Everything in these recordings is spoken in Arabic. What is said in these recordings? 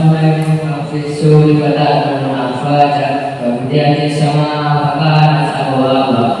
Assalamualaikum warahmatullahi wabarakatuh. Kemudian sama apa habisi apa.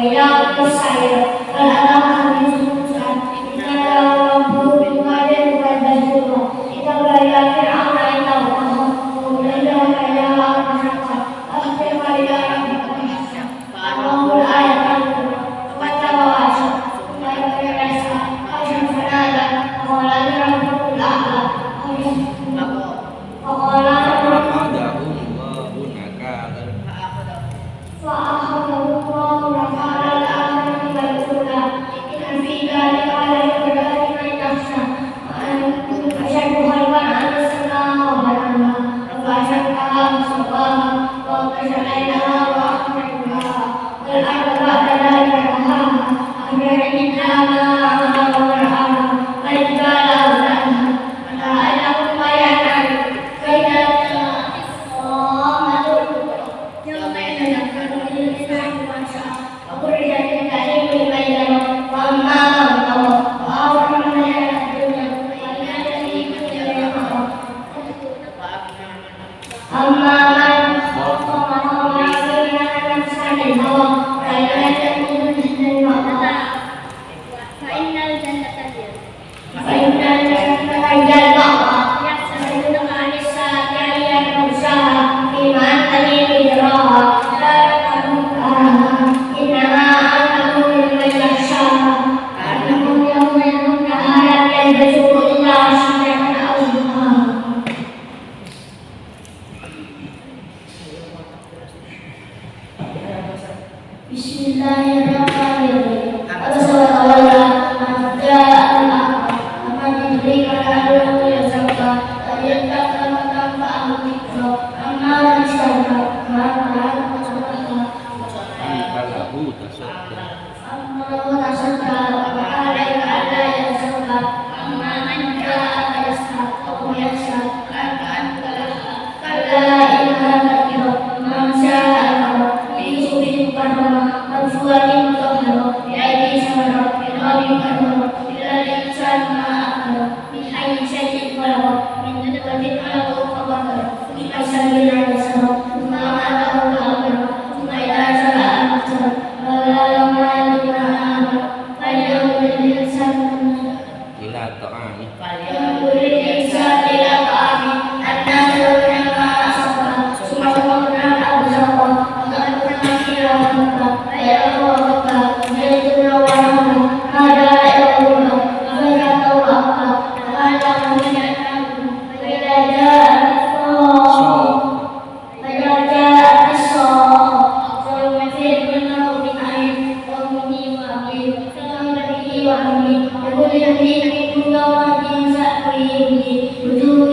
bailado,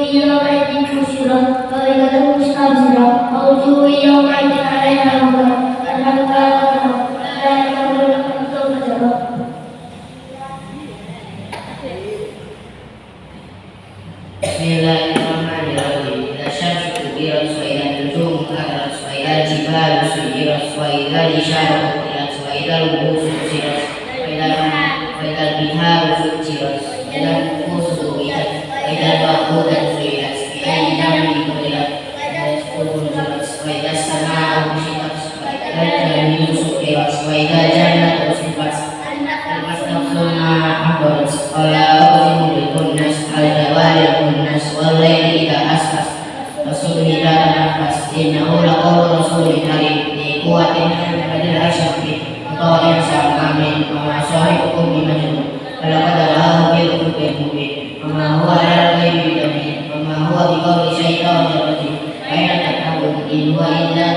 我要买一件出去了，我要买一件上街了，我就要买一件来穿了。Bye. Bye.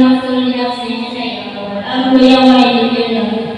masuk di sini saya aku yang main di sini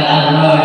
তার নয়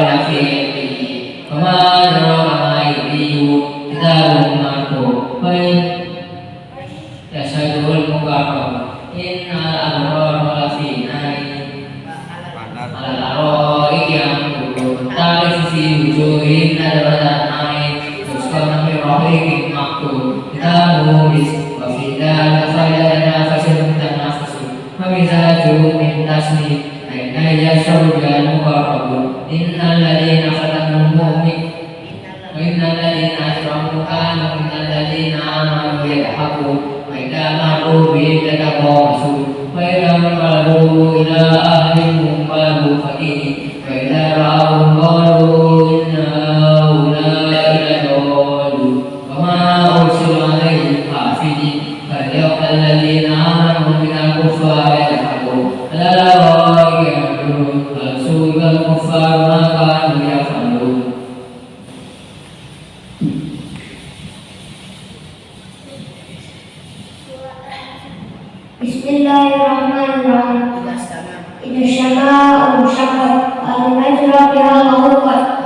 Bismillahirrahmanirrahim. Idza syama'a syaqqa al-majra biha al-ghurfa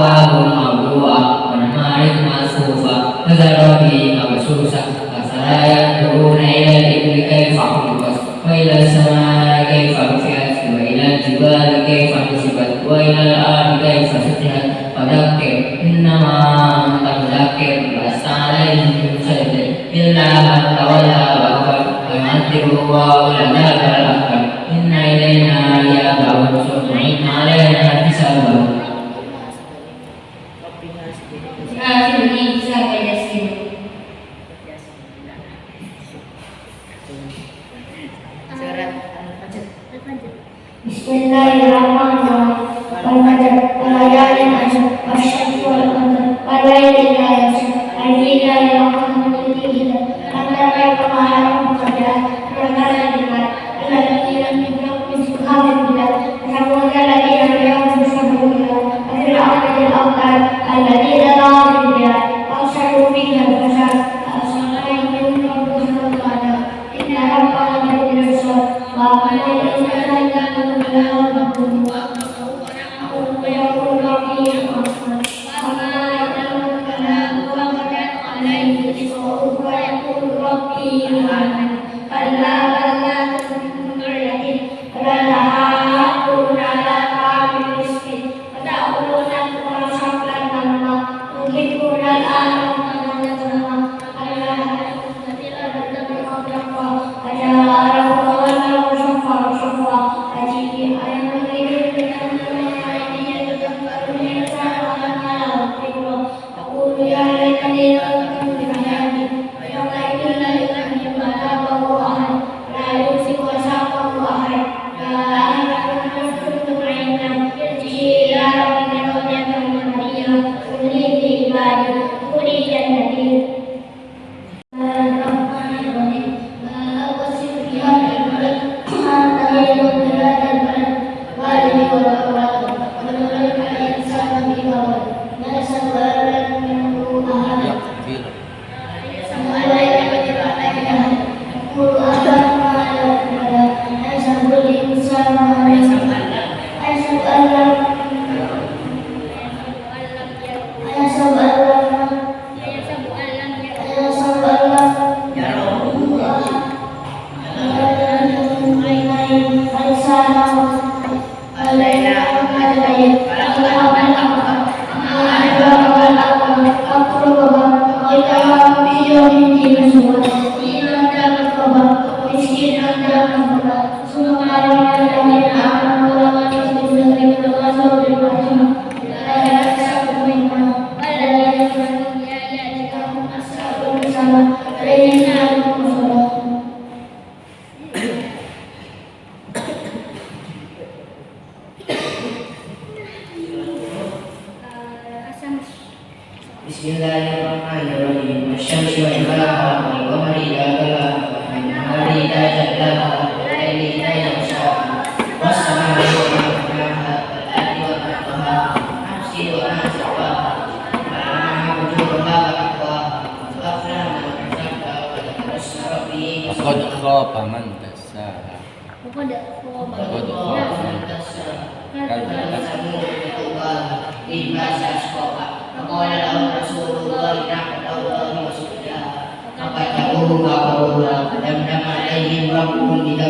أقوال موضوعة وأنهار مسوفة كذا به مبسوسة أفلا ينظرون إلى الإبل كيف خلقت وإلى السماء كيف رفعت وإلى الجبال كيف نصبت وإلى الأرض كيف سطحت فذكر إنما أنت مذكر لست عليهم بمسيطر إلا من تولى وكفر ويعذب الله العذاب ini Bismillahirrahmanirrahim.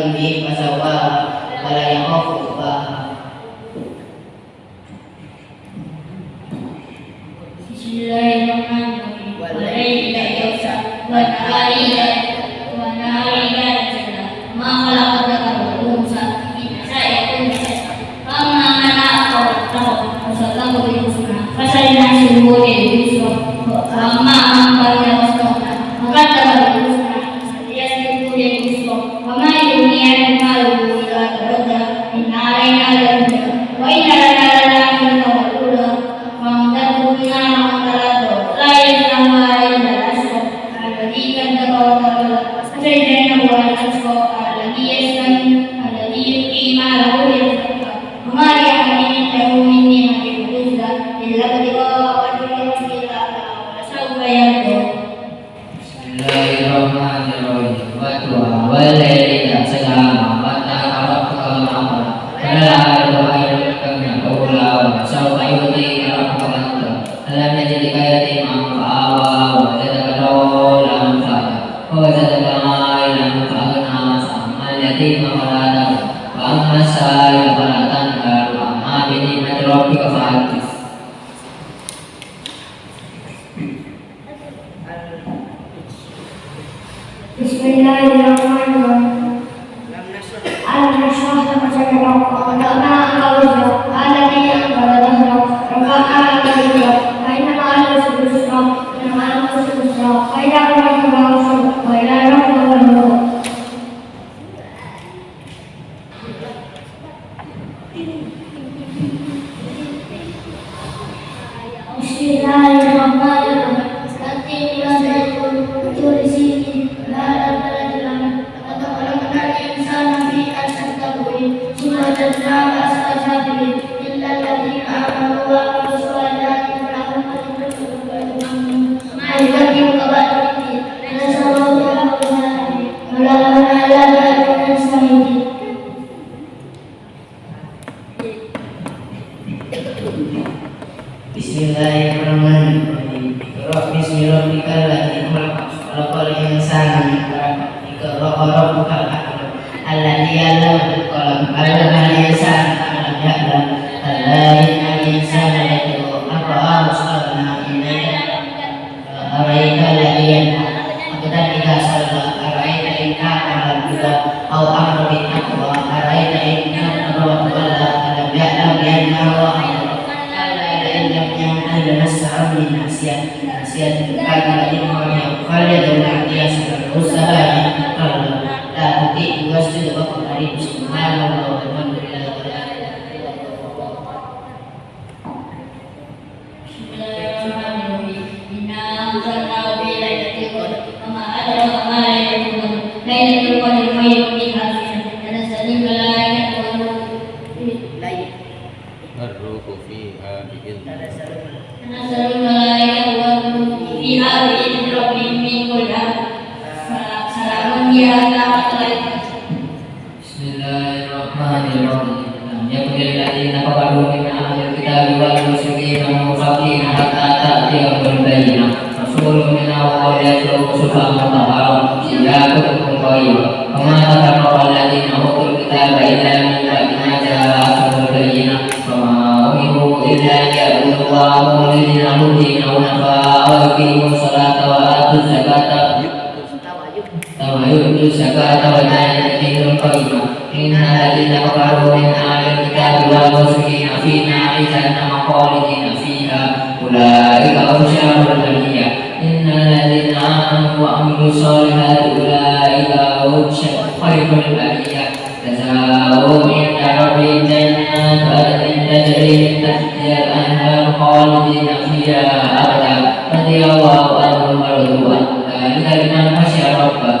ربهم بذنبهم فسواها ولا يخاف إن الذين كفروا من أهل الكتاب والمشركين في نار جهنم خالدين فيها. أولئك هم البرية. إن الذين آمنوا وعملوا الصالحات أولئك هم خير البرية. جزاؤهم عند ربهم جنات عدن تجري من تحتها الأنهار خالدين فيها أبدا. رضي الله عنهم ورضوا عنه ذلك لمن خشي ربه.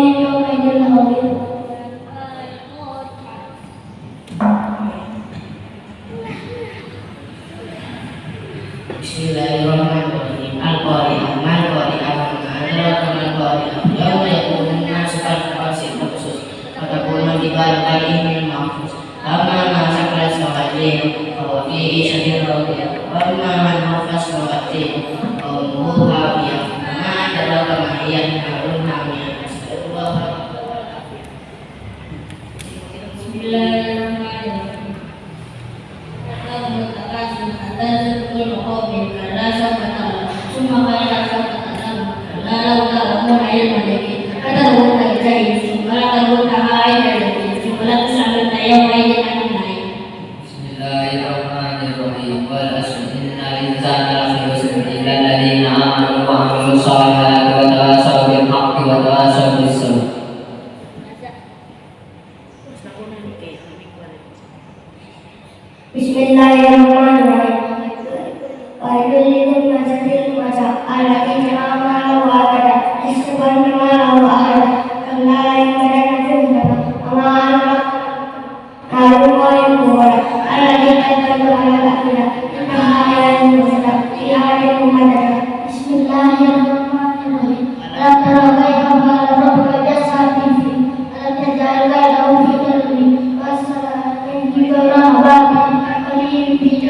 ثم قال سوف أعلم كلا لولا أكون علما يقينا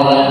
Father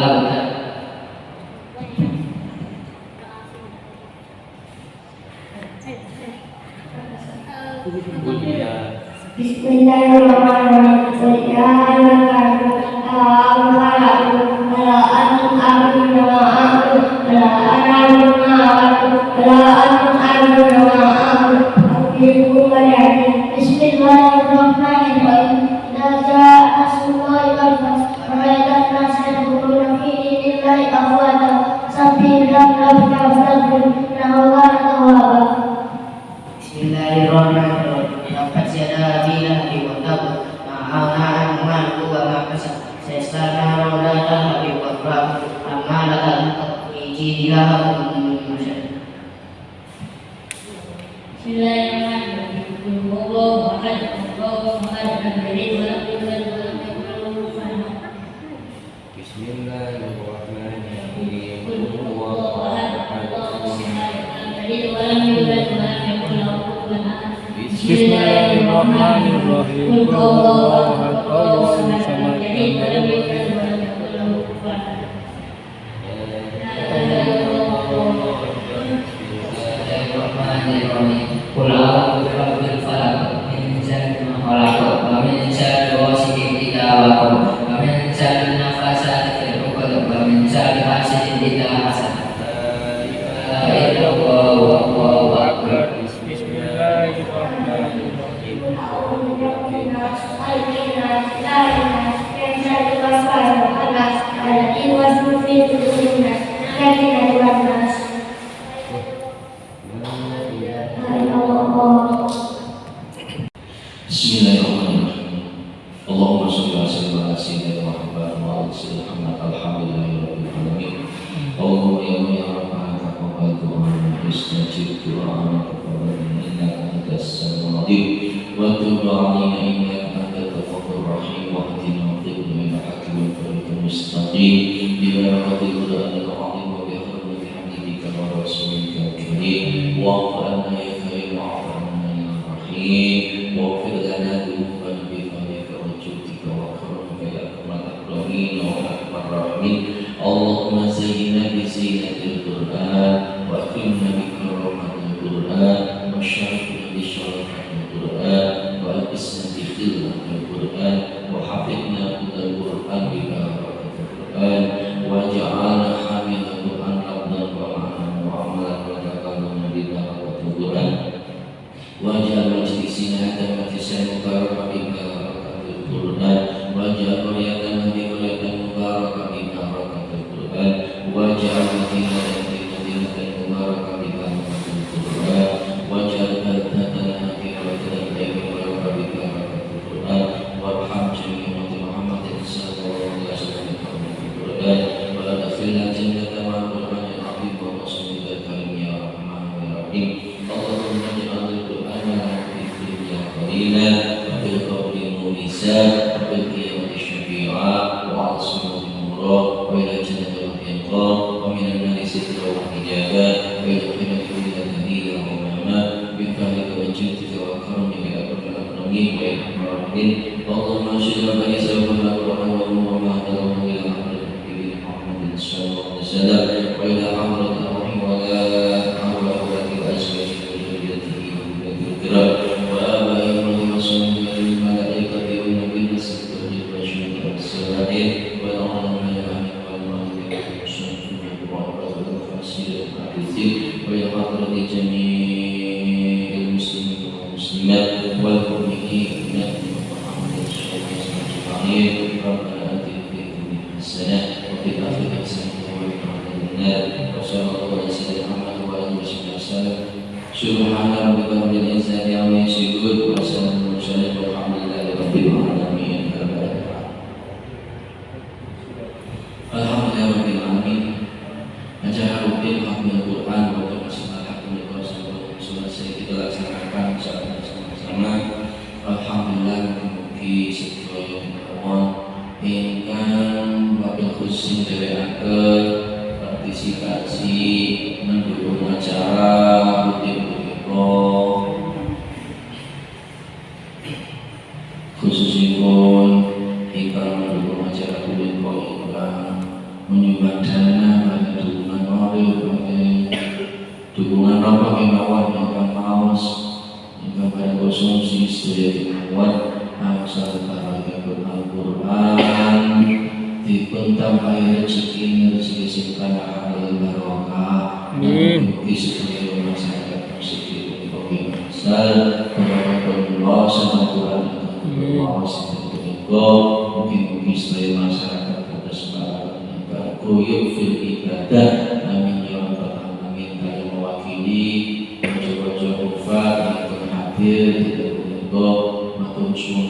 family ini الحساب وفي القول والحساب وفي القيامة khuyuk fil ibadah amin ya rabbal alamin kaya mewakili mojo-mojo kufa yang hadir tidak menikah matur suun